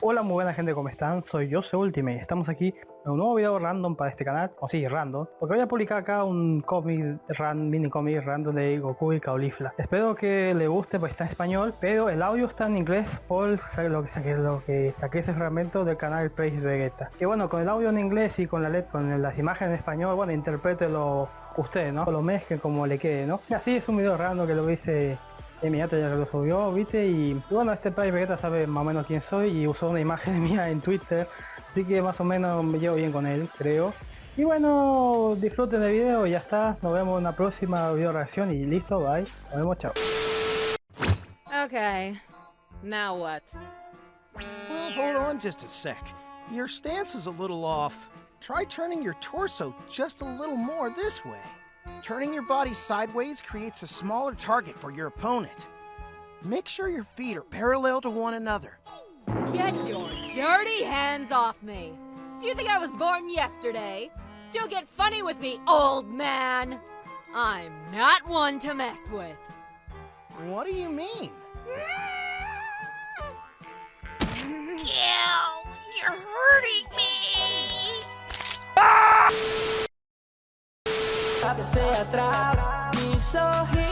Hola muy buena gente, ¿cómo están? Soy yo, Ultimate y estamos aquí en un nuevo video random para este canal, o sí, random, porque voy a publicar acá un cómic, ran, mini cómic random de Goku y Caulifla. Espero que le guste, pues está en español, pero el audio está en inglés por lo que saqué, lo que saqué ese fragmento del canal Praise Vegeta. Y bueno, con el audio en inglés y con la LED, con las imágenes en español, bueno, interprételo usted, ¿no? O lo mezcle como le quede, ¿no? Y así es un video random que lo hice inmediato ya que lo subió, viste, y, bueno, este país Vegeta sabe más o menos quién soy y usó una imagen mía en Twitter, así que más o menos me llevo bien con él, creo. Y bueno, disfruten del video y ya está, nos vemos en una próxima video reacción y listo, bye, nos vemos, chao. Okay, now what? Well, hold on just a sec. Your stance is a little off. Try turning your torso just a little more this way. Turning your body sideways creates a smaller target for your opponent. Make sure your feet are parallel to one another. Get your dirty hands off me! Do you think I was born yesterday? Don't get funny with me, old man! I'm not one to mess with. What do you mean? Ew, you're hurting me! Ah! Sabe você atrás me sorrir.